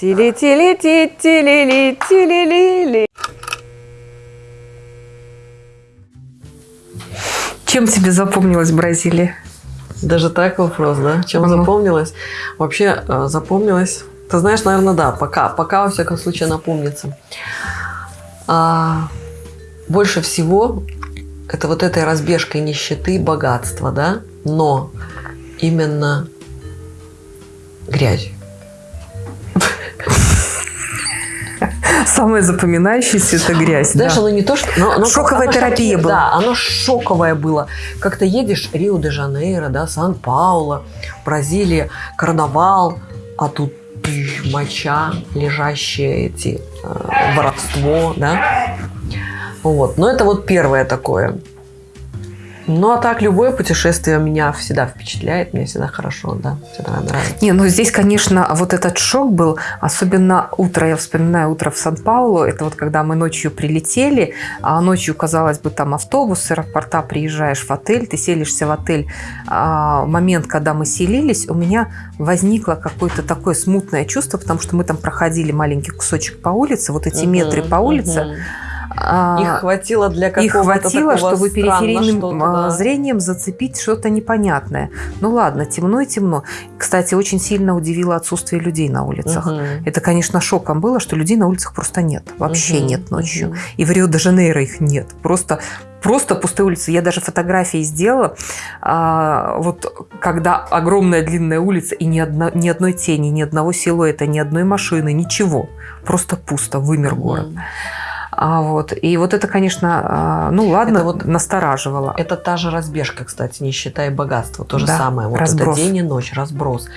Тили-тили-ти, тили-ли, тили-ли-ли. Чем тебе запомнилась Бразилия? Даже так вопрос, да? Чем Ага. запомнилось? Вообще э, запомнилось. Ты знаешь, наверное, да, пока, пока во всяком случае напомнится. А, больше всего это вот этой разбежкой нищеты богатства, да? Но именно грязью. Самое запоминающееся – это грязь. Знаешь, да. оно не то, что... но- оно- Шоковая оно терапия шоки- была. Да, оно шоковое было. Как ты едешь Рио-де-Жанейро, да, Сан-Пауло, Бразилия, карнавал, а тут моча, лежащие эти, э, воровство, да. Вот. Но это вот первое такое. Ну, а так, любое путешествие меня всегда впечатляет, мне всегда хорошо, да, всегда нравится. Не, ну здесь, конечно, вот этот шок был, особенно утро, я вспоминаю утро в Сан-Паулу, это вот когда мы ночью прилетели, а ночью, казалось бы, там автобус с аэропорта, приезжаешь в отель, ты селишься в отель. А, момент, когда мы селились, у меня возникло какое-то такое смутное чувство, потому что мы там проходили маленький кусочек по улице, вот эти метры по улице. Мгм. а, Их хватило для их какого-то хватило, такого чтобы периферийным а, да. зрением зацепить что-то непонятное. Ну ладно, темно и темно. Кстати, очень сильно удивило отсутствие людей на улицах. Мгм. Это, конечно, шоком было, что людей на улицах просто нет. Вообще Мгм. нет ночью. Мгм. И в Рио-де-Жанейро их нет. Просто Просто пустые улицы. Я даже фотографии сделала, а, вот когда огромная длинная улица и ни, одно- ни одной тени, ни одного силуэта, ни одной машины, ничего. Просто пусто, вымер город. Мгм. А вот. И вот это, конечно, а, ну ладно, Это вот- настораживало. Это та же разбежка, кстати, нищета и богатство. То же Да, самое. Вот разброс. это день и ночь, разброс.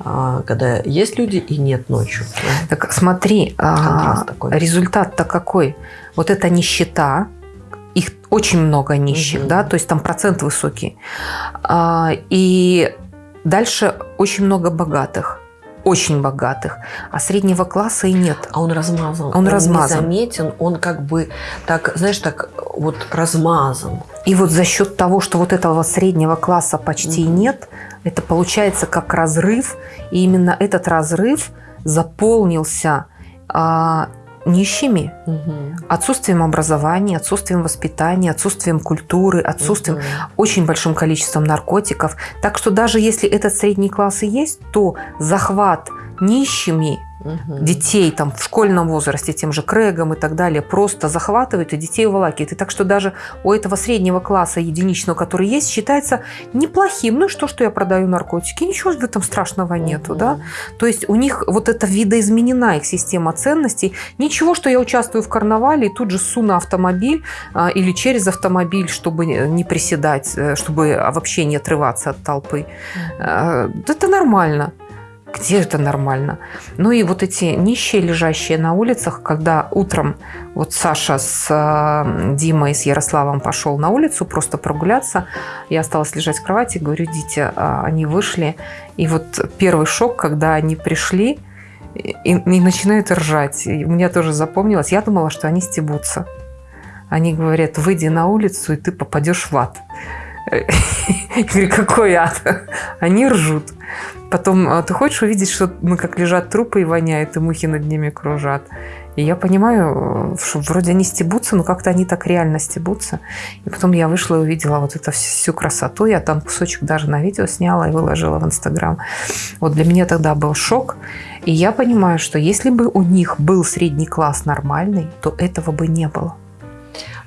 А, когда есть люди и нет ночью. Так смотри, а, результат-то какой? Вот эта нищета, их очень много нищих, Мгм. да, то есть там процент высокий. И дальше очень много богатых, очень богатых, а среднего класса и нет. А он размазан. Он размазан. незаметен, он как бы так, знаешь, так вот размазан. И вот за счет того, что вот этого среднего класса почти Мгм. нет, это получается как разрыв, и именно этот разрыв заполнился а, нищими, Мгм. отсутствием образования, отсутствием воспитания, отсутствием культуры, отсутствием Мгм. очень большим количеством наркотиков. Так что даже если этот средний класс и есть, то захват нищими Мгм. детей там в школьном возрасте, тем же Крэгом и так далее, просто захватывают и детей уволакивают. И так что даже у этого среднего класса единичного, который есть, считается неплохим. Ну что, что я продаю наркотики? Ничего в этом страшного нету, Мгм. да? То есть у них вот эта видоизменена их система ценностей. Ничего, что я участвую в карнавале и тут же су на автомобиль а, или через автомобиль, чтобы не приседать, э, чтобы вообще не отрываться от толпы. Э, Это нормально. Где это нормально? Ну и вот эти нищие, лежащие на улицах, когда утром вот Саша с э, Димой, с Ярославом пошел на улицу просто прогуляться, я осталась лежать в кровати, говорю, идите, А они вышли. И вот первый шок, когда они пришли и, и начинают ржать. И у меня тоже запомнилось. Я думала, что они стебутся. Они говорят, выйди на улицу, и ты попадешь в ад. Я говорю, какой ад? Они ржут. Потом, «А ты хочешь увидеть, что мы как лежат трупы и воняют, и мухи над ними кружат? И я понимаю, что вроде они стебутся, но как-то они так реально стебутся. И потом я вышла и увидела вот эту всю красоту. Я там кусочек даже на видео сняла и выложила в Инстаграм. Вот для меня тогда был шок. И я понимаю, что если бы у них был средний класс нормальный, то этого бы не было.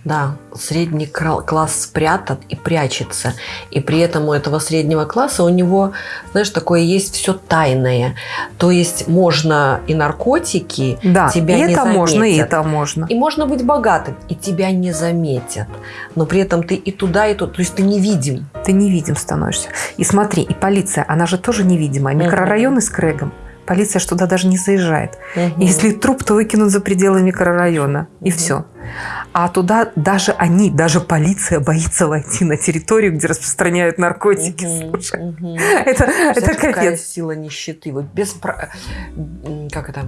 Да, средний класс спрятан и прячется. И при этом у этого среднего класса у него, знаешь, такое есть все тайное. То есть можно и наркотики, Да, тебя и не это можно, и заметят. это можно. и можно быть богатым, и тебя не заметят. Но при этом ты и туда, и туда. То есть ты невидим. Ты невидим становишься. И смотри, и полиция, она же тоже невидимая. Микрорайоны с Крэгом. Полиция ж туда даже не заезжает. Мгм. Если труп, то выкинут за пределы микрорайона. И Мгм. все. А туда даже они, даже полиция боится войти на территорию, где распространяют наркотики. Мгм. Слушай, Мгм. это, это Представляешь, какая капец. сила нищеты. Вот без... Как это?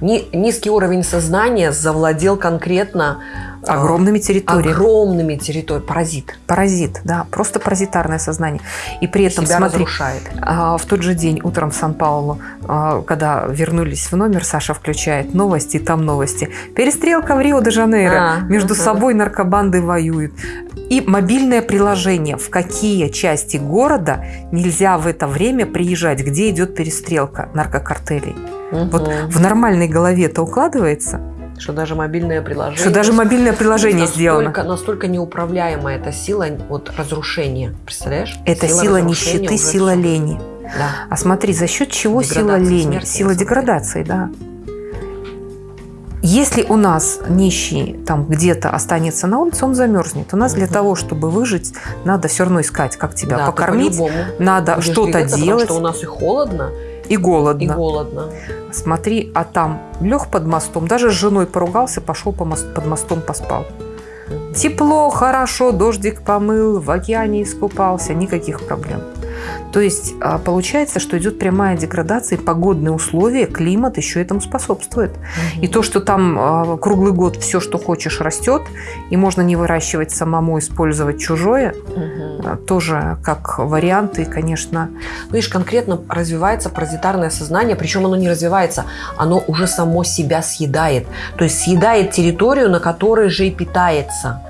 Ни- низкий уровень сознания завладел конкретно э, Огромными территориями. огромными территориями. Паразит. Паразит, да, просто паразитарное сознание. И при этом, Себя смотри, разрушает. а, в тот же день утром в Сан-Паулу, а, когда вернулись в номер, Саша включает новости, и там новости. Перестрелка в Рио-де-Жанейро. А, Между ага. собой наркобанды воюют. И мобильное приложение, в какие части города нельзя в это время приезжать, где идет перестрелка наркокартелей. Вот Мгм. в нормальной голове это укладывается, Что даже мобильное приложение. что даже мобильное приложение настолько, сделано. Настолько неуправляемая эта сила вот, разрушения. Представляешь? Это сила, разрушения нищеты, сила всё. лени. Да. А смотри, за счет чего сила лени? смерти, сила деградации, да. Если у нас нищий там где-то останется на улице, он замерзнет. У нас для Мгм. того, чтобы выжить, надо все равно искать, как тебя Да, покормить, надо что-то двигаться, потому делать что у нас и холодно, и голодно. и голодно. Смотри, а там лег под мостом, даже с женой поругался, пошел по мост- под мостом поспал. Тепло, хорошо, дождик помыл, в океане искупался, никаких проблем. То есть а, получается, что идет прямая деградация, и погодные условия, климат еще этому способствует. И то, что там а, круглый год все, что хочешь, растет, и можно не выращивать самому, использовать чужое, а, тоже как варианты, конечно. Видишь, конкретно развивается паразитарное сознание, причем оно не развивается, оно уже само себя съедает. То есть съедает территорию, на которой же и питается.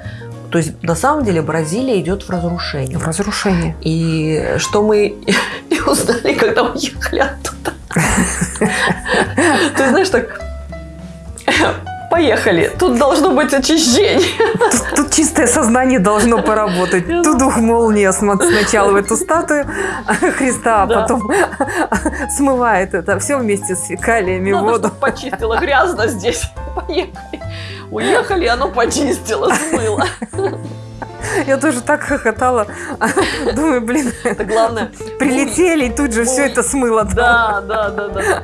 То есть на самом деле Бразилия идет в разрушение. В разрушении. И что мы и узнали, когда уехали оттуда. Ты знаешь, так поехали, тут должно быть очищение. Тут, тут чистое сознание должно поработать. Тут дух молния см- сначала в эту статую Христа, а Да. потом смывает это все вместе с фекалиями Надо, воду. чтоб почистило грязно здесь. Поехали. Уехали, оно почистило, смыло. Я тоже так хохотала. Думаю, блин, Это главное. прилетели, и тут же все это смыло. Да, да, да, да.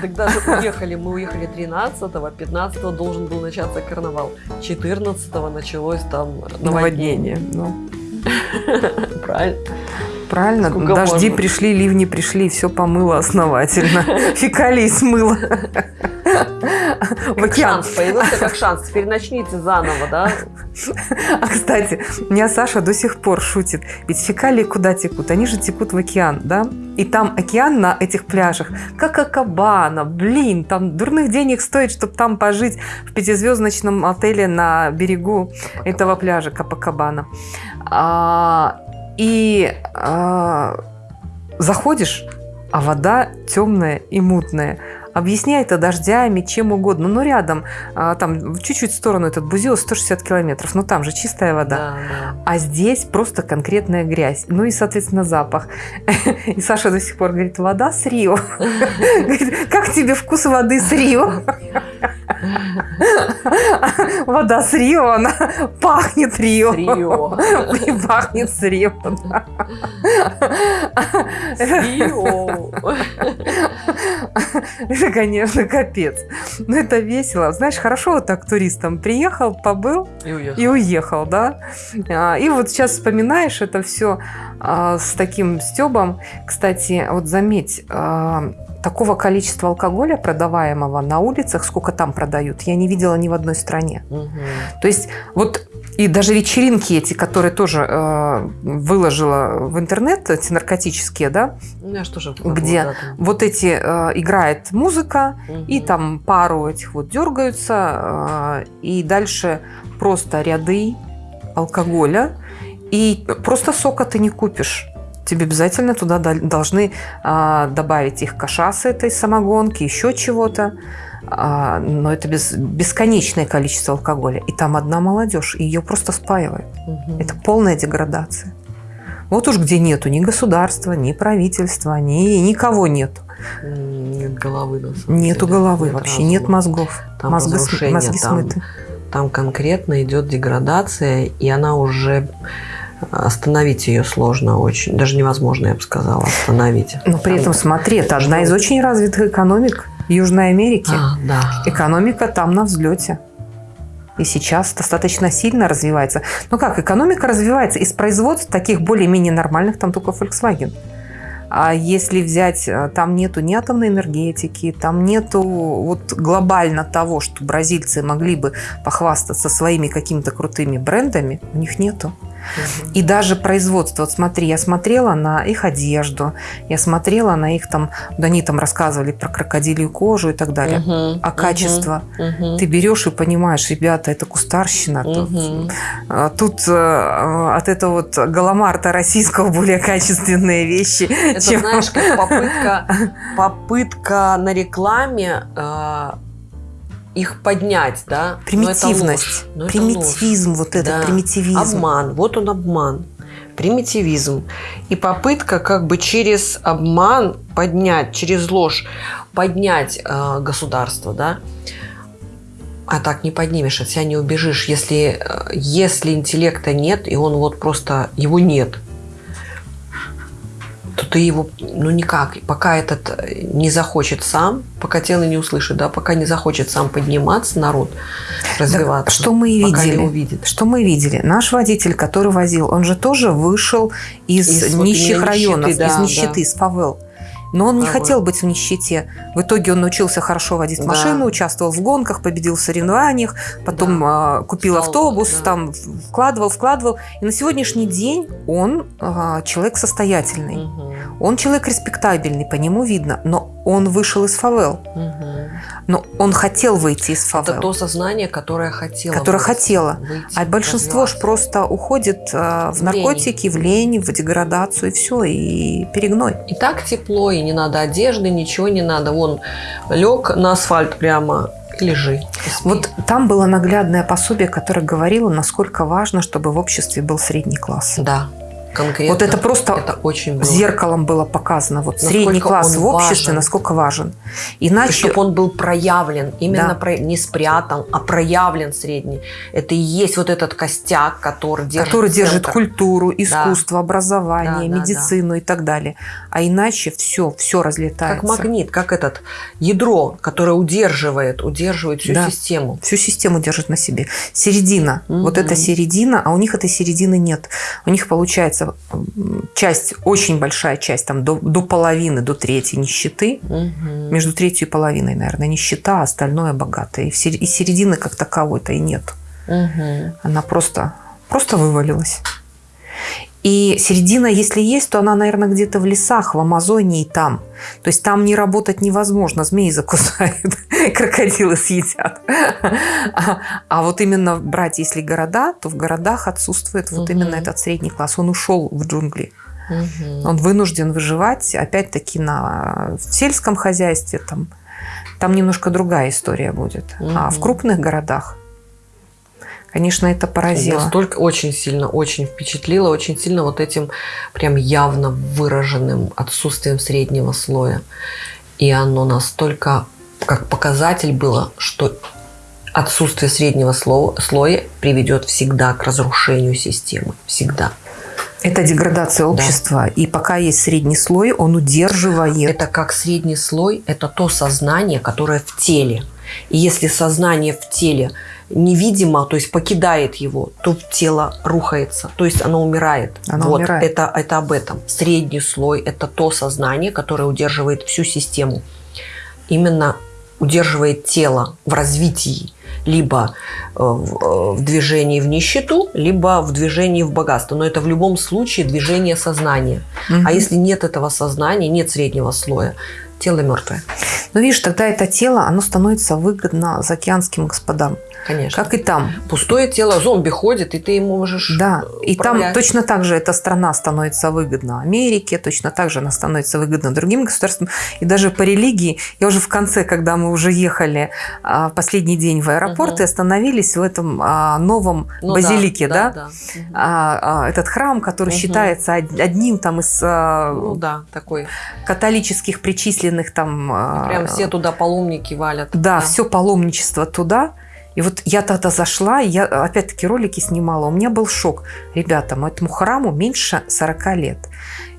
Так даже уехали. Мы уехали 13-го, 15-го должен был начаться карнавал. 14-го началось там наводнение. Ну, Правильно. правильно, Сколько дожди можно? пришли, ливни пришли, все помыло основательно. Фекалии смыло. В океан. шанс, появился как шанс. Теперь начните заново, да? А, кстати, меня Саша до сих пор шутит. Ведь фекалии куда текут? Они же текут в океан, да? И там океан на этих пляжах, как Акабана. Блин, там дурных денег стоит, чтобы там пожить в пятизвездочном отеле на берегу этого пляжа Капакабана. А, и а, заходишь, а вода темная и мутная. Объясняй это дождями, чем угодно. Ну, рядом, а, там, чуть-чуть в сторону этот Бузилов, 160 километров. Ну, там же чистая вода. Да, да. А здесь просто конкретная грязь. Ну и, соответственно, запах. И Саша до сих пор говорит, вода с Рио. Говорит, Как тебе вкус воды с Рио? Вода с Рио, она пахнет Рио. Рио. И пахнет с Рио. да. Рио. Это, конечно, капец. Но это весело. Знаешь, хорошо вот так туристом приехал, побыл, И уехал. и уехал, да. А, И вот сейчас вспоминаешь это все с таким стебом. Кстати, вот заметь, а, такого количества алкоголя продаваемого на улицах, сколько там продают, я не видела ни в одной стране. Мгм. То есть вот и даже вечеринки эти, которые тоже э, выложила в интернет, эти наркотические, да, У меня ж тоже Где? это. вот эти э, играет музыка, и Мгм. там пару этих вот дергаются, э, и дальше просто ряды алкоголя, и просто сока ты не купишь. Тебе обязательно туда дол- должны а, добавить их кашасы этой самогонки, еще чего-то. А, но это бесконечное количество алкоголя. И там одна молодежь, и ее просто спаивают. Мгм. Это полная деградация. Вот уж где нету ни государства, ни правительства, ни никого нету. Нет головы, на самом Нету деле. головы Нет вообще, разума. нет мозгов. Там разрушение, мозги там, смыты. там конкретно идет деградация, и она уже остановить ее сложно очень. Даже невозможно, я бы сказала, остановить. Но при этом, смотри, это одна из очень развитых экономик Южной Америки. А, да. Экономика там на взлете. И сейчас достаточно сильно развивается. Ну как, экономика развивается из производств таких более-менее нормальных, там только Volkswagen. А если взять, э, там нету ни атомной энергетики, там нету вот глобально того, что бразильцы могли бы похвастаться своими какими-то крутыми брендами, у них нету. И даже производство, вот смотри, я смотрела на их одежду, я смотрела на их там, да они там рассказывали про крокодилью кожу и так далее. Мгм, А качество? мгм, Ты берешь и понимаешь, ребята, это кустарщина. Тут, мгм. а, тут, э, от этого вот галамарта российского более качественные вещи. Это чем- знаешь, как попытка, попытка на рекламе э, их поднять, да? Но это ложь. Примитивность, Но это ложь. примитивизм, вот этот Да. примитивизм. Обман, вот он обман. Примитивизм. И попытка как бы через обман поднять, через ложь поднять э, государство, да? А так не поднимешь, от себя не убежишь. Если, э, если интеллекта нет, и он вот просто, его нет, то ты его, ну никак, пока этот э, не захочет сам, пока тело не услышит, да, пока не захочет сам подниматься народ, развиваться. что мы и видели. увидит. Что мы видели? Наш водитель, который возил, он же тоже вышел из, Из вот нищих именно районов, нищеты, да, из нищеты, да. из фавел. Но он не Фавел. хотел быть в нищете. В итоге он научился хорошо водить Да. машину, участвовал в гонках, победил в соревнованиях, потом а, купил Стал, автобус, да. там вкладывал, вкладывал. И на сегодняшний день он а, человек состоятельный. Мгм. Он человек респектабельный, по нему видно, но он вышел из фавел. Мгм. Но он хотел выйти из фавел. Это то сознание, которое хотело. Которое выйти, хотело. выйти, А большинство ж развиваться. просто уходит э, в В лень. наркотики, в лень, в деградацию, и все, и перегной. И так тепло, и не надо одежды, ничего не надо. Вон, лег на асфальт прямо лежи. Вот там было наглядное пособие, которое говорило, насколько важно, чтобы в обществе был средний класс. Да, конкретно. Вот это просто Это очень было. Зеркалом было показано. Вот Насколько средний класс в обществе, важен. насколько важен. Иначе чтобы он был проявлен, именно Да. про- не спрятан, а проявлен средний. Это и есть вот этот костяк, который держит который держит культуру, искусство, образование, Да, да, медицину и так далее. А иначе все, все разлетается. Как магнит, как этот ядро, которое удерживает, удерживает всю Да. систему. Всю систему держит на себе. Середина. Мгм. Вот эта середина, а у них этой середины нет. У них получается часть, очень большая часть, там до, до половины, до трети нищеты. Мгм. Между третью и половиной, наверное, нищета, а остальное богатое. И, в и середины как таковой-то и нет. Мгм. Она просто, просто вывалилась. И середина, если есть, то она, наверное, где-то в лесах, в Амазонии там. То есть там не работать невозможно, змеи закусают, крокодилы съедят. А, а вот именно брать, если города, то в городах отсутствует вот Мгм. именно этот средний класс. Он ушел в джунгли. Мгм. Он вынужден выживать, опять-таки, на в сельском хозяйстве. Там, там немножко другая история будет. А в крупных городах, конечно, это поразило. Настолько очень сильно, очень впечатлило, очень сильно вот этим прям явно выраженным отсутствием среднего слоя. И оно настолько как показатель было, что отсутствие среднего сло- слоя приведет всегда к разрушению системы. Всегда. Это деградация общества. И пока есть средний слой, он удерживает. Это как средний слой, это то сознание, которое в теле. И если сознание в теле невидимо, то есть покидает его, то тело рухается, то есть оно умирает. Оно вот, умирает. Это, это об этом. Средний слой – это то сознание, которое удерживает всю систему. Именно удерживает тело в развитии, либо э, в, э, в движении в нищету, либо в движении в богатство. Но это в любом случае движение сознания. Мгм. А если нет этого сознания, нет среднего слоя, тело мертвое. Ну, видишь, тогда это тело, оно становится выгодно заокеанским господам. Конечно. Как и там. Пустое тело, зомби ходит, и ты ему можешь Да, и там управлять. точно так же эта страна становится выгодна Америке, точно так же она становится выгодна другим государствам. И даже по религии, я уже в конце, когда мы уже ехали а, последний день в аэропорт Мгм. и остановились в этом а, новом Ну базилике, да, да. Мгм. А, а, этот храм, который Мгм. считается од- одним там из а, Ну да, такой. католических причисленных там... Прям все туда паломники валят. Да, все паломничество туда. И вот я тогда зашла, я опять-таки ролики снимала, у меня был шок. Ребята, этому храму меньше 40 лет.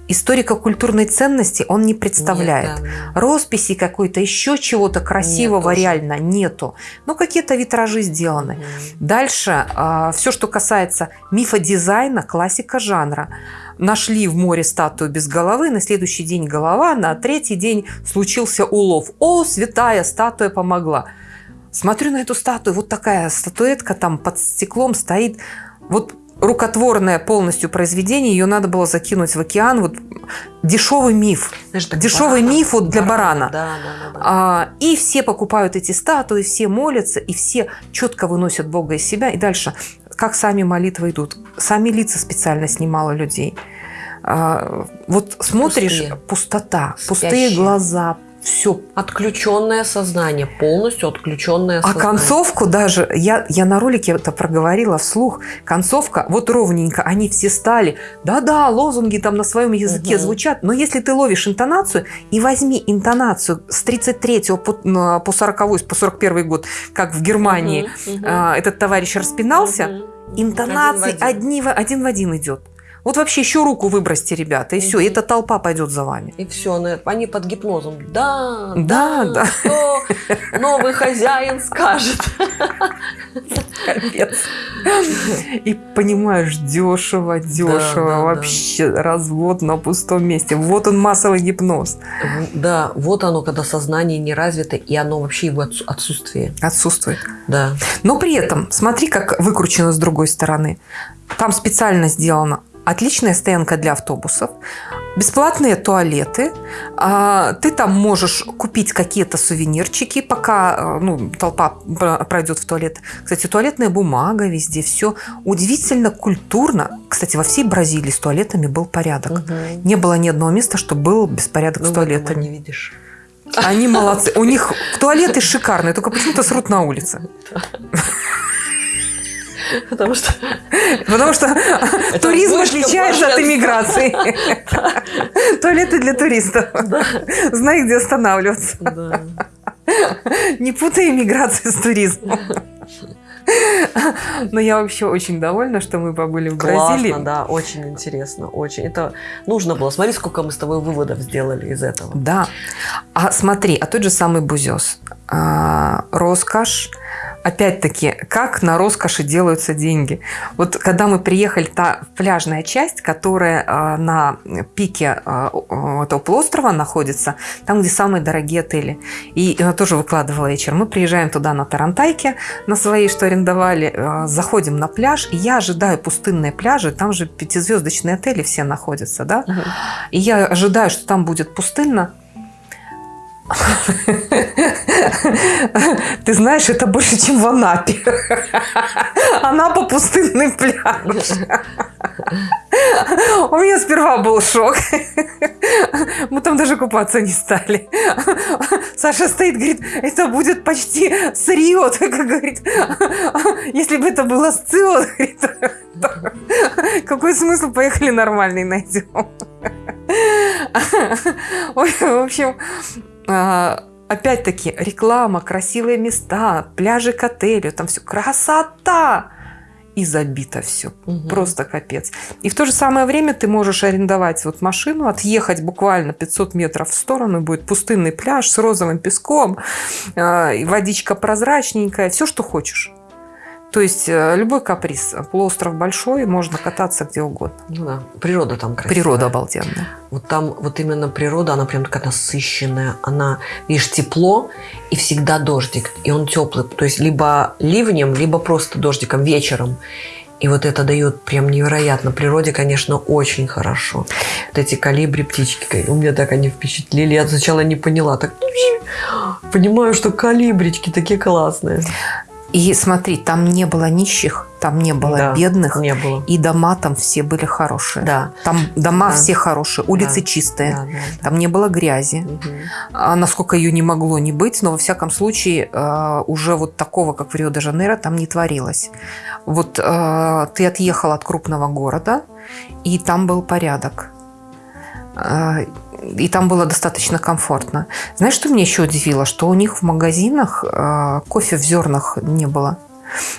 историко-культурной ценности он не представляет. Нет, да. Росписи какой-то, еще чего-то красивого Нет реально нету. Ну, какие-то витражи сделаны. Мгм. Дальше, все, что касается мифа дизайна, классика жанра. Нашли в море статую без головы, на следующий день голова, на третий день случился улов. О, святая статуя помогла. Смотрю на эту статую, вот такая статуэтка там под стеклом стоит. Вот рукотворное полностью произведение, ее надо было закинуть в океан. Вот дешевый миф. Знаешь, Дешевый барана- миф вот для барана. Да, да, да. да. А, и все покупают эти статуи, все молятся, и все четко выносят Бога из себя. И дальше, как сами молитвы идут. Сами лица специально снимала людей. А, вот смотришь, Пустые. пустота, пустые Спящие. глаза, все. Отключенное сознание, полностью отключенное А сознание. концовку даже, я, я на ролике это проговорила вслух, концовка, вот ровненько, они все стали, да-да, лозунги там на своем языке Мгм. звучат, но если ты ловишь интонацию, и возьми интонацию с 33 по, по 40 по 41 год, как в Германии мгм. а, этот товарищ распинался, Мгм. интонации Один в один. один в один идет. Вот вообще еще руку выбросьте, ребята, и все, Мгм. эта толпа пойдет за вами. И все, они под гипнозом. Да, Да, да, да. что новый хозяин скажет. Капец. И понимаешь, дешево, дешево, да, да. вообще развод на пустом месте. Вот он массовый гипноз. Да, вот оно, когда сознание не развито, и оно вообще его отсу- отсутствие. Отсутствует. Да. Но при этом, смотри, как выкручено с другой стороны. Там специально сделано отличная стоянка для автобусов, бесплатные туалеты, а, ты там можешь купить какие-то сувенирчики, пока э, ну, толпа пр- пройдет в туалет. Кстати, туалетная бумага везде, все удивительно культурно. Кстати, во всей Бразилии с туалетами был порядок. Мгм. Не было ни одного места, чтобы был беспорядок Ну, с туалетами. не видишь. Они молодцы. У них туалеты шикарные, только почему-то срут на улице. Потому что Потому что туризм отличается от иммиграции. Туалеты для туристов. Знай, где останавливаться. Не путай иммиграцию с туризмом. Но я вообще очень довольна, что мы побыли в Бразилии. Классно, да, очень интересно, очень. Это нужно было. Смотри, сколько мы с тобой выводов сделали из этого. Да. А смотри, а тот же самый бузес. А, роскошь. Опять-таки, как на роскоши делаются деньги. Вот когда мы приехали, та пляжная часть, которая а, на пике а, этого полуострова находится, там, где самые дорогие отели. И она тоже выкладывала вечер. Мы приезжаем туда на Тарантайке, на своей, что арендовали, а, заходим на пляж, и я ожидаю пустынные пляжи, там же пятизвездочные отели все находятся, да? И я ожидаю, что там будет пустынно. Ты знаешь, это больше, чем в Анапе. Анапа пустынный пляж. У меня сперва был шок. Мы там даже купаться не стали. Саша стоит, говорит, это будет почти с Рио. Так говорит, если бы это было с Цио, говорит, какой смысл? Поехали нормальный найдем. В общем, опять-таки, реклама, красивые места, пляжи к отелю, там все красота. И забито все. Мгм. Просто капец. И в то же самое время ты можешь арендовать вот машину, отъехать буквально 500 метров в сторону, будет пустынный пляж с розовым песком, а, водичка прозрачненькая, все, что хочешь. То есть э, любой каприз. Полуостров большой, можно кататься где угодно. Ну да, природа там красивая. Природа обалденная. Вот там вот именно природа, она прям такая насыщенная. Она, видишь, тепло и всегда дождик. И он теплый. То есть либо ливнем, либо просто дождиком вечером. И вот это дает прям невероятно. Природе, конечно, очень хорошо. Вот эти калибри птички, у меня так они впечатлили. Я сначала не поняла. Так понимаю, что калибрички такие классные. И смотри, там не было нищих, там не было Да, бедных, Не было. и дома там все были хорошие. Да. Там дома Да. все хорошие, улицы Да. чистые, Да, да, да. там не было грязи. А насколько ее не могло не быть, но во всяком случае э, уже вот такого, как в Рио-де-Жанейро, там не творилось. Вот э, ты отъехал от крупного города, и там был порядок. И там было достаточно комфортно. Знаешь, что меня еще удивило? Что у них в магазинах э, кофе в зернах не было.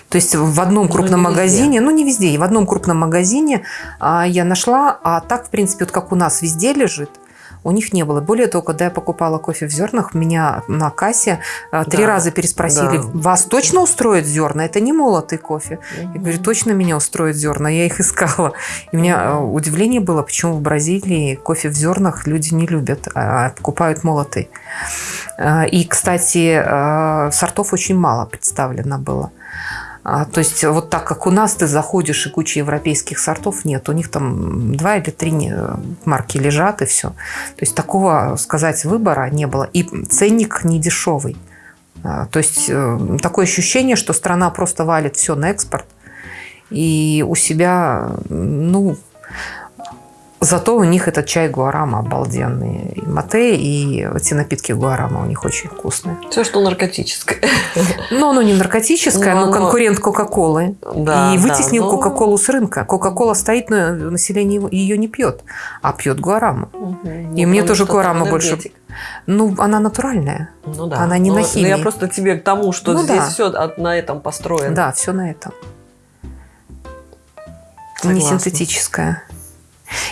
То есть в одном Ну, крупном везде. магазине, ну не везде, в одном крупном магазине а, я нашла, а так, в принципе, вот как у нас везде лежит, у них не было. Более того, когда я покупала кофе в зернах, меня на кассе а, три Да, раза переспросили, да. вас точно устроит зерна? Это не молотый кофе. Я говорю, точно меня устроит зерна, я их искала. И у меня э, удивление было, почему в Бразилии кофе в зернах люди не любят, а покупают молотый. Э, И, кстати, э, сортов очень мало представлено было. А, То есть вот так как у нас ты заходишь и куча европейских сортов нет, у них там два или три не- марки лежат и все. То есть такого, сказать, выбора не было. И ценник не дешевый. А, То есть э, такое ощущение, что страна просто валит все на экспорт. И у себя, ну, зато у них этот чай гуарама обалденный. И мате, и эти напитки гуарама у них очень вкусные. Все, что наркотическое. Но оно не наркотическое, Ну, но оно- конкурент Кока-Колы. Да, и да, вытеснил ну, Кока-Колу с рынка. Кока-Кола стоит, но население ее не пьет, а пьет гуараму. мгм. И Ну, мне тоже гуарама больше-. Ну, она натуральная. Ну да. Она не Ну, на ну, химии. Я просто тебе к тому, что Ну здесь да. все на этом построено. Да, все на этом. Не Согласна.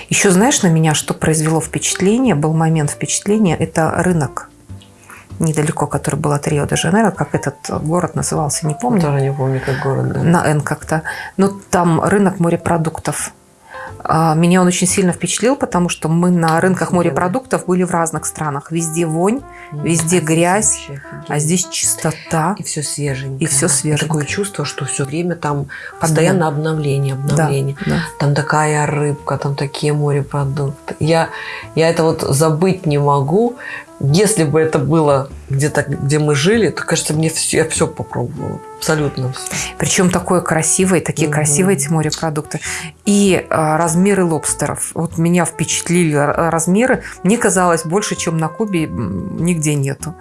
Еще знаешь, на меня что произвело впечатление, был момент впечатления, это рынок недалеко, который был от Рио-де-Жанейро, как этот город назывался, не помню. Тоже не помню, как город. да. на Н как-то. Но там рынок морепродуктов. А, Меня он очень сильно впечатлил, потому что мы на рынках морепродуктов были в разных странах. Везде вонь, везде А грязь, а здесь чистота. И все свеженькое. И всё свеженькое. Такое чувство, что все время там постоянно обновление, Да, обновление. да. Там такая рыбка, там такие морепродукты. Я, я это вот забыть не могу. Если бы это было где-то, где мы жили, то, кажется, мне все, я все попробовала. Абсолютно все. Причем такое красивое, такие Мгм. красивые эти морепродукты. И а, размеры лобстеров. Вот меня впечатлили размеры. Мне казалось, больше, чем на Кубе, нигде нету.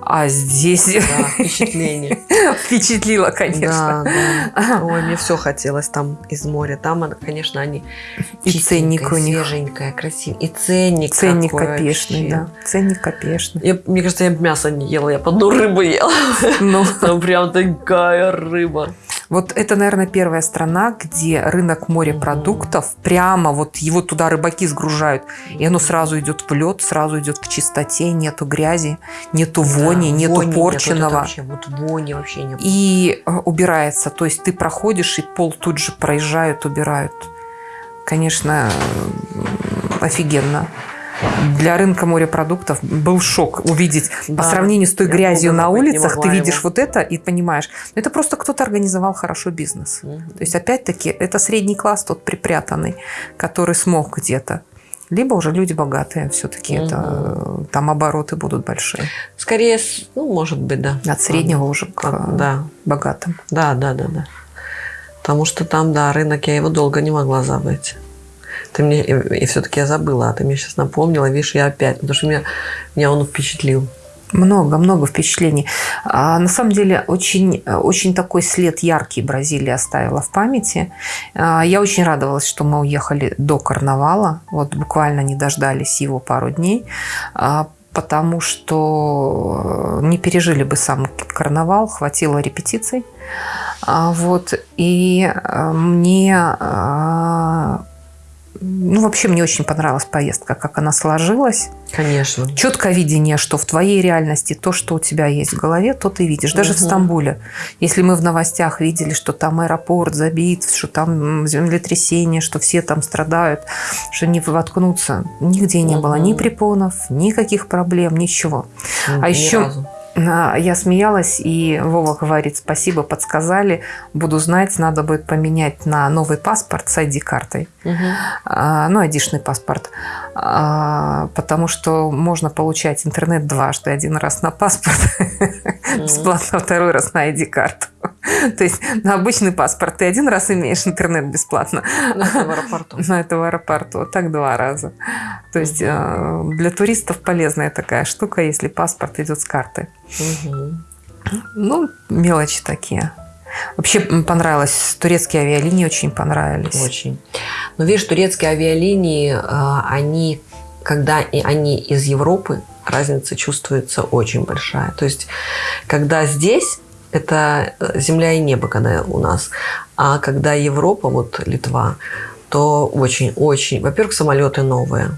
А здесь Да, впечатление. впечатлило, конечно. Да, да. Ой, мне все хотелось там из моря. Там, конечно, они И ценник у них. свеженькая, красивая. И ценник Ценник вообще. да. Ценник копеечный. Я, мне кажется, я мясо не ела, я по одну рыбу ела. Ну, Там прям такая рыба. Вот это, наверное, первая страна, где рынок морепродуктов, прямо вот его туда рыбаки сгружают, и оно сразу идет в лед, сразу идет к чистоте, нету грязи, нету вони, Да, нету вони нет, вот вообще, вот вони вообще нет. И э, убирается. То есть ты проходишь, и пол тут же проезжают, убирают. Конечно, э, офигенно. Для рынка морепродуктов был шок увидеть по Да, сравнению с той грязью на улицах, ты видишь его. вот это и понимаешь, ну, это просто кто-то организовал хорошо бизнес. Мгм. То есть, опять-таки, это средний класс тот припрятанный, который смог где-то. Либо уже люди богатые, все-таки это э, там обороты будут большие. Скорее, ну, может быть, да. От среднего уже к Да, богатым. да, да, да, да. Потому что там, да, рынок, я его долго не могла забыть. Ты мне, и, все-таки я забыла, а ты мне сейчас напомнила, видишь, я опять, потому что меня, меня он впечатлил. Много, много впечатлений. А, на самом деле, очень, очень такой след яркий Бразилия оставила в памяти. А, я очень радовалась, что мы уехали до карнавала. Вот буквально не дождались его пару дней. а, потому что не пережили бы сам карнавал, хватило репетиций. А, вот, и а, мне а, ну, вообще мне очень понравилась поездка, как она сложилась. Конечно. Четкое видение, что в твоей реальности то, что у тебя есть в голове, то ты видишь. Даже в Мгм. Стамбуле. Если мы в новостях видели, что там аэропорт забит, что там землетрясение, что все там страдают, что не воткнуться, нигде не было ни препонов, никаких проблем, ничего. Ни еще- разу. А, Я смеялась, и Вова говорит, спасибо, подсказали, буду знать, надо будет поменять на новый паспорт с ID-картой. Мгм. А, ну, айдишный паспорт, А, потому что можно получать интернет дважды. Один раз на паспорт бесплатно, второй раз на ID-карту. То есть на обычный паспорт ты один раз имеешь интернет бесплатно, Ну, это в аэропорту. на это в аэропорту, так два раза. То есть э, для туристов полезная такая штука, если паспорт идет с карты. Ну, мелочи такие. Вообще понравилось. Турецкие авиалинии очень понравились. Очень. Но видишь, турецкие авиалинии, а, они, когда они из Европы, разница чувствуется очень большая. То есть, когда здесь это э, земля и небо, когда у нас. А когда Европа, вот Литва, то очень-очень... Во-первых, самолеты новые.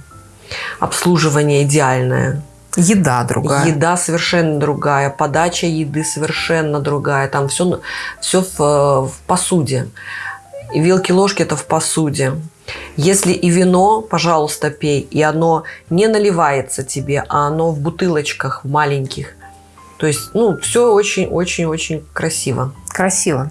Обслуживание идеальное. Еда другая. Еда совершенно другая, подача еды совершенно другая. Там все, все в, в посуде. И вилки-ложки это в посуде. Если и вино, пожалуйста, пей, и оно не наливается тебе, а оно в бутылочках маленьких. То есть, ну, все очень-очень-очень красиво. Красиво.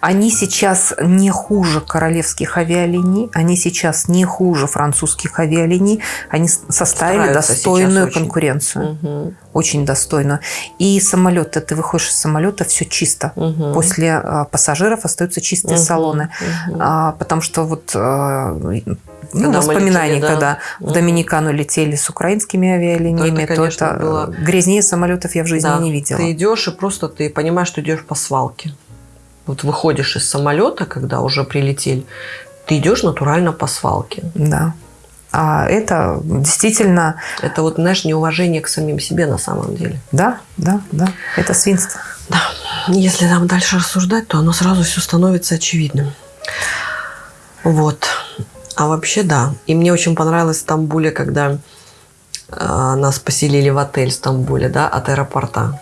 Они сейчас не хуже королевских авиалиний, они сейчас не хуже французских авиалиний, они составили Стараются достойную сейчас очень. конкуренцию. Мгм. Очень достойную. И самолеты, ты выходишь из самолета, все чисто. Мгм. После а, пассажиров остаются чистые Мгм. салоны. Мгм. А, потому что вот а, ну, Когда воспоминания, летели, да. когда в. Доминикану летели с украинскими авиалиниями, Это, то конечно, это было- грязнее самолетов я в жизни Да. не видела. Ты идешь и просто ты понимаешь, что идешь по свалке. Вот выходишь из самолета, когда уже прилетели, ты идешь натурально по свалке. Да. А это действительно, Это вот, знаешь, неуважение к самим себе на самом деле. да, да, да, это свинство. Да. Если там дальше рассуждать, то оно сразу все становится очевидным. Вот. А вообще, да. И мне очень понравилось в Стамбуле, когда а, нас поселили в отель в Стамбуле, да, от аэропорта.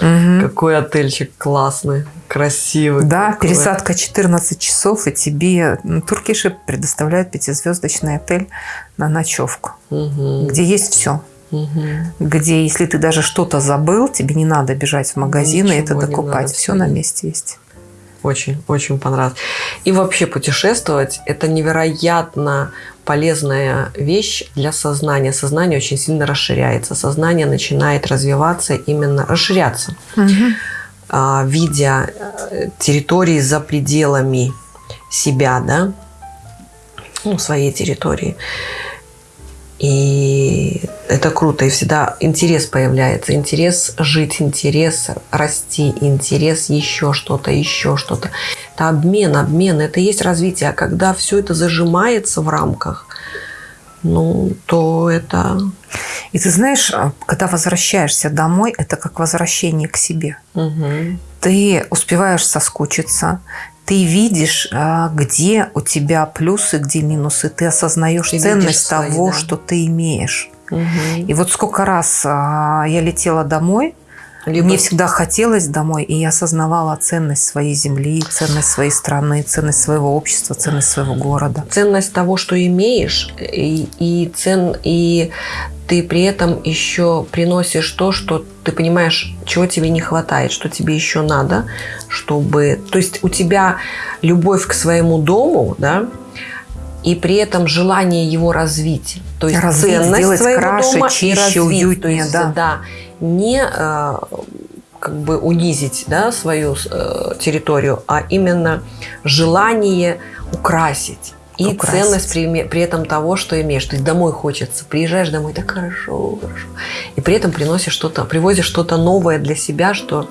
Мгм. Какой отельчик классный, красивый. Да, какой. пересадка 14 часов, и тебе м, туркиши предоставляют пятизвездочный отель на ночевку, Мгм. где есть все. Мгм. Где, если ты даже что-то забыл, тебе не надо бежать в магазин и это Ничего докупать. Все на месте есть. Очень, очень понравилось. И вообще путешествовать – это невероятно полезная вещь для сознания. Сознание очень сильно расширяется. Сознание начинает развиваться, именно расширяться, а, видя э, территории за пределами себя, да, ну, своей территории. И это круто, и всегда интерес появляется, интерес жить, интерес расти, интерес еще что-то, еще что-то. Это обмен, обмен, это и есть развитие. А когда все это зажимается в рамках, ну, то это... И ты знаешь, а, когда возвращаешься домой, это как возвращение к себе. Мгм. Ты успеваешь соскучиться, ты видишь, а, где у тебя плюсы, где минусы, ты осознаешь Ты ценность свои, того, да. что ты имеешь. Мгм. И вот сколько раз а, я летела домой, Либо мне всегда хотелось домой, и я осознавала ценность своей земли, ценность своей страны, ценность своего общества, ценность своего города. ценность того, что имеешь, и, и цен, и ты при этом еще приносишь то, что ты понимаешь, чего тебе не хватает, что тебе еще надо, чтобы... То есть у тебя любовь к своему дому, да, и при этом желание его развить. То есть Развить, ценность сделать своего краше, дома и чище, развить. уютнее, То есть, да. да, не э, как бы унизить да, свою э, территорию, а именно желание украсить. И Украсить. ценность при, при этом того, что имеешь. То есть домой хочется. Приезжаешь домой, так хорошо, хорошо. И при этом приносишь что-то, привозишь что-то новое для себя, что,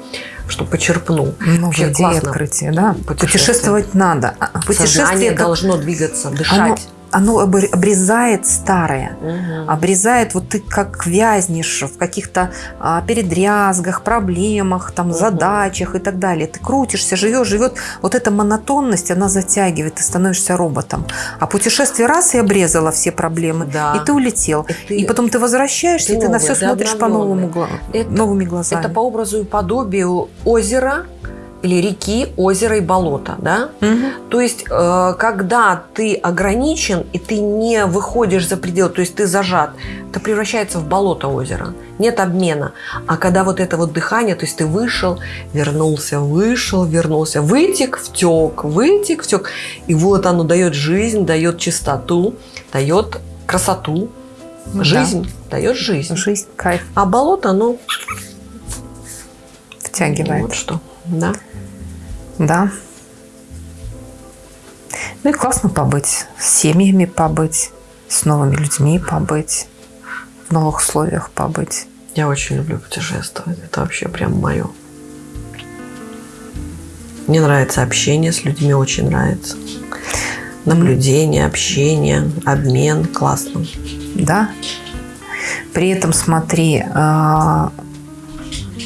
что почерпнул. Новые Вообще идеи, классно. открытия, да. Путешествовать надо. А Путешествие Сознание это- должно двигаться, дышать. оно обр- обрезает старое. Мгм. обрезает, вот ты как вязнешь в каких-то а, передрязгах, проблемах, там, Мгм. задачах и так далее. Ты крутишься, живешь, живет. Вот эта монотонность, она затягивает, ты становишься роботом. А путешествие раз и обрезало все проблемы, Да. и ты улетел. И ты- И потом ты возвращаешься, ты и ты на новый, все ты смотришь обновленный. гла- Это- новыми глазами. Это по образу и подобию озера или реки, озера и болота, да? Мгм. То есть, э, когда ты ограничен и ты не выходишь за пределы, то есть ты зажат, это превращается в болото озера. Нет обмена. А когда вот это вот дыхание, то есть ты вышел, вернулся, вышел, вернулся, вытек, втек, вытек, втек. И вот оно дает жизнь, дает чистоту, дает красоту. Да. Жизнь дает жизнь. Жизнь, кайф А болото, оно втягивает. вот что. Да. Да. Ну и классно побыть. С семьями побыть, с новыми людьми побыть, в новых условиях побыть. Я очень люблю путешествовать. Это вообще прям мое. Мне нравится общение с людьми, очень нравится. Наблюдение, общение, обмен. Классно. Да. При этом смотри, а,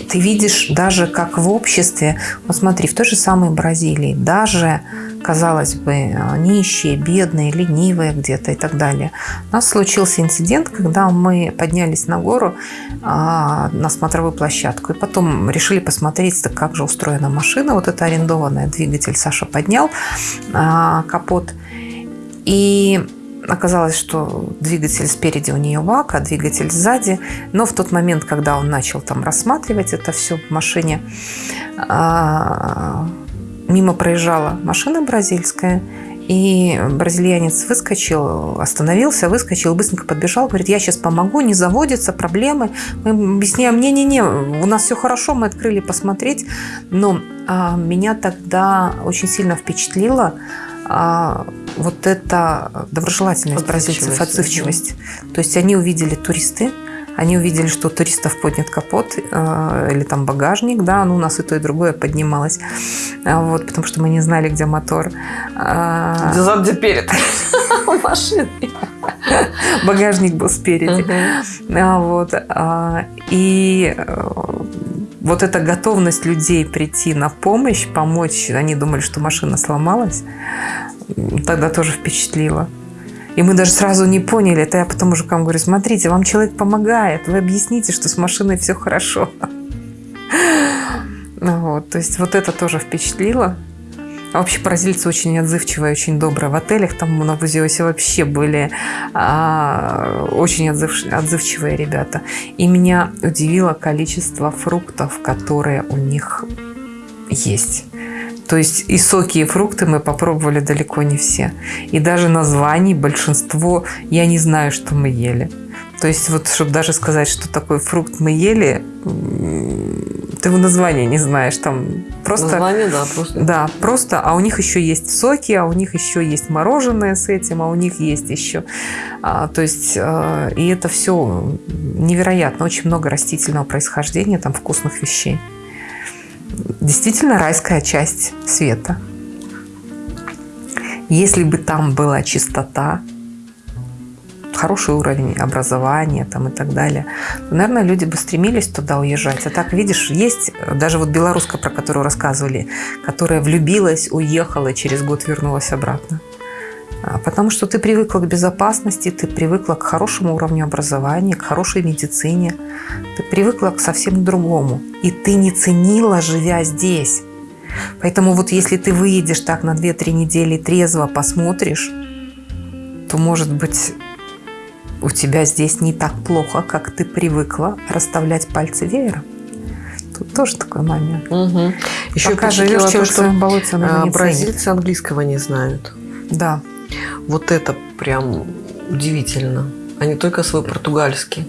ты видишь даже как в обществе, вот смотри, в той же самой Бразилии, даже, казалось бы, нищие, бедные, ленивые где-то и так далее. У нас случился инцидент, когда мы поднялись на гору а, на смотровую площадку, и потом решили посмотреть, как же устроена машина, вот эта арендованная, двигатель Саша поднял, а, капот, и Оказалось, что двигатель спереди у нее ВАК, а двигатель сзади. Но в тот момент, когда он начал там рассматривать это все в машине, а, мимо проезжала машина бразильская, и бразильянец выскочил, остановился, выскочил, быстренько подбежал, говорит, я сейчас помогу, не заводится, проблемы. Мы объясняем, не-не-не, у нас все хорошо, мы открыли посмотреть. Но а, меня тогда очень сильно впечатлило, а, вот эта доброжелательность бразильцев, отзывчивость. То есть они увидели туристы, они увидели, что у туристов поднят капот э, или там багажник, да, ну у нас и то, и другое поднималось, а, вот, потому что мы не знали, где мотор. А, где зад, где перед машины. Багажник был спереди. А, вот. И э, вот эта готовность людей прийти на помощь, помочь, они думали, что машина сломалась, тогда тоже впечатлило. И мы даже сразу не поняли. Это я потом мужикам говорю, смотрите, вам человек помогает, вы объясните, что с машиной все хорошо. Вот, то есть вот это тоже впечатлило. А вообще бразильцы очень отзывчивые, очень добрые. В отелях там на Бузиосе вообще были а, очень отзыв, отзывчивые ребята. И меня удивило количество фруктов, которые у них есть. То есть и соки, и фрукты мы попробовали далеко не все. И даже названий большинство я не знаю, что мы ели. То есть вот, чтобы даже сказать, что такой фрукт мы ели, ты его название не знаешь. Там просто... Название, да, просто. Да, просто. А у них еще есть соки, а у них еще есть мороженое с этим, а у них есть еще... А, то есть, а, и это все невероятно. Очень много растительного происхождения, там вкусных вещей. Действительно райская часть света. Если бы там была чистота, хороший уровень образования там и так далее, то, наверное, люди бы стремились туда уезжать. А так, видишь, есть даже вот белоруска, про которую рассказывали, которая влюбилась, уехала, через год вернулась обратно. А, потому что ты привыкла к безопасности, ты привыкла к хорошему уровню образования, к хорошей медицине, ты привыкла к совсем другому. И ты не ценила, живя здесь. Поэтому вот если ты выедешь так на 2-3 недели трезво посмотришь, то, может быть, у тебя здесь не так плохо, как ты привыкла расставлять пальцы веером. Тут тоже такой момент. Угу. Еще Пока живешь то, что болоте, а, бразильцы английского не знают. Да. Вот это прям удивительно. Не только свой португальский.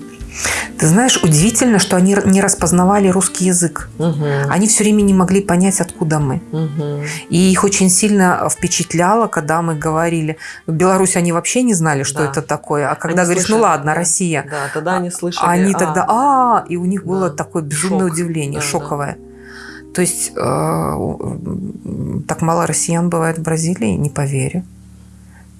Ты знаешь, удивительно, что они не распознавали русский язык. Угу. Они все время не могли понять, откуда мы. Угу. И их очень сильно впечатляло, когда мы говорили. В Беларуси они вообще не знали, что да. это такое. А когда они говоришь, слышали, ну ладно, Россия. Да, тогда они слышали. Они а, тогда, а, и у них было да. такое безумное Шок. удивление, да, шоковое. Да. То есть э, так мало россиян бывает в Бразилии, не поверю.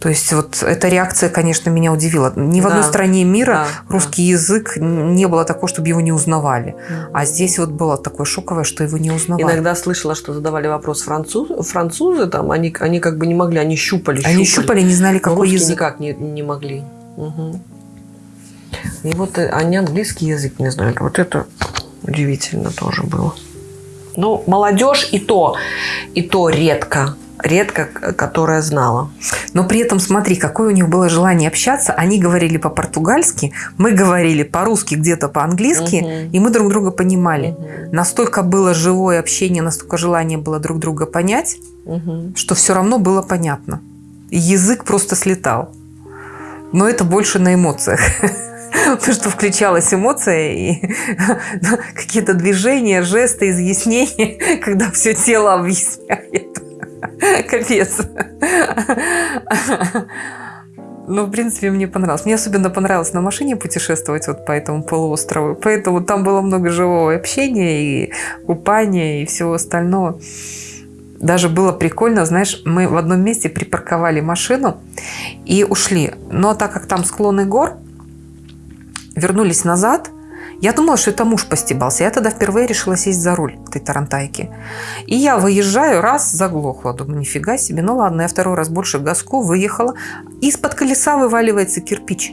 То есть вот эта реакция, конечно, меня удивила. Ни в да. одной стране мира да, русский да. язык не было такого, чтобы его не узнавали. Да. А здесь вот было такое шоковое, что его не узнавали. Иногда слышала, что задавали вопрос француз, французы, там, они, они как бы не могли, они щупали. Они щупали, не знали, какой язык. никак не, не могли. Угу. И вот э, они английский язык не знали. Вот это удивительно тоже было. Ну, молодежь и то, и то редко редко которая знала. Но при этом смотри, какое у них было желание общаться. Они говорили по-португальски, мы говорили по-русски, где-то по-английски, угу. и мы друг друга понимали. Угу. Настолько было живое общение, настолько желание было друг друга понять, угу. что все равно было понятно. язык просто слетал. Но это больше на эмоциях. Потому что включалась эмоция и какие-то движения, жесты, изъяснения, когда все тело объясняет. Капец. Ну, в принципе, мне понравилось. Мне особенно понравилось на машине путешествовать вот по этому полуострову. Поэтому там было много живого общения и купания и всего остального. Даже было прикольно, знаешь, мы в одном месте припарковали машину и ушли. Но так как там склоны гор, вернулись назад – Я думала, что это муж постебался. Я тогда впервые решила сесть за руль этой тарантайки. И я выезжаю, раз, заглохла. Думаю, нифига себе. Ну ладно, я второй раз больше газку выехала. Из-под колеса вываливается кирпич.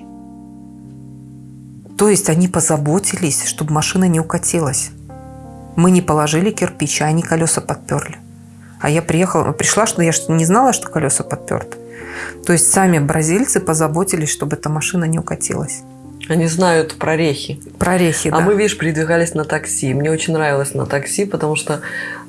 То есть они позаботились, чтобы машина не укатилась. Мы не положили кирпич, а они колеса подперли. А я приехала, пришла, что я не знала, что колеса подперты. То есть сами бразильцы позаботились, чтобы эта машина не укатилась. Они знают прорехи. Прорехи, А да. мы, видишь, передвигались на такси. Мне очень нравилось на такси, потому что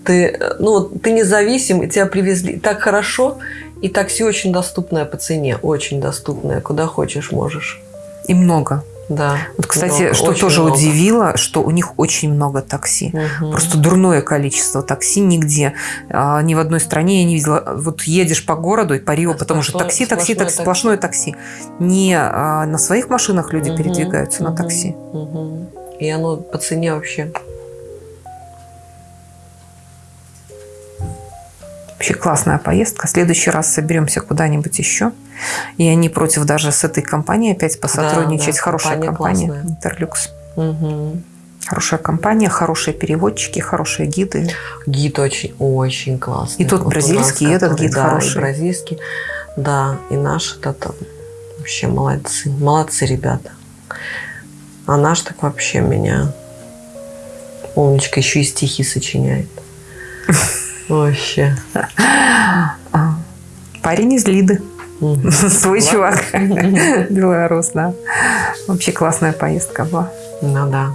ты, э, ну, ты независим, и тебя привезли так хорошо, и такси очень доступное по цене, очень доступное, куда хочешь можешь. И много. Да. Вот, кстати, много, что тоже много. удивило, что у них очень много такси. Мгм. Просто дурное количество такси нигде. а, ни в одной стране я не видела. Вот едешь по городу и по Рио, Это потому что такси, такси, такси, такси. сплошное такси. Не а, на своих машинах люди Мгм, передвигаются, на мгм, такси. мгм. И оно по цене вообще. Вообще классная поездка. В следующий раз соберемся куда-нибудь еще. И они против даже с этой компанией опять посотрудничать. да, Хорошая компания компания. Интерлюкс. Мгм. Хорошая компания, хорошие переводчики, хорошие гиды. Гид очень, очень классный. И тот Вот бразильский, нас, и этот который- гид да, хороший. И бразильский, да, и наш это вообще молодцы, молодцы ребята. А наш так вообще меня умничка еще и стихи сочиняет. Вообще. Парень из Лиды. Свой чувак. Белорус, да. Вообще классная поездка была. Ну да.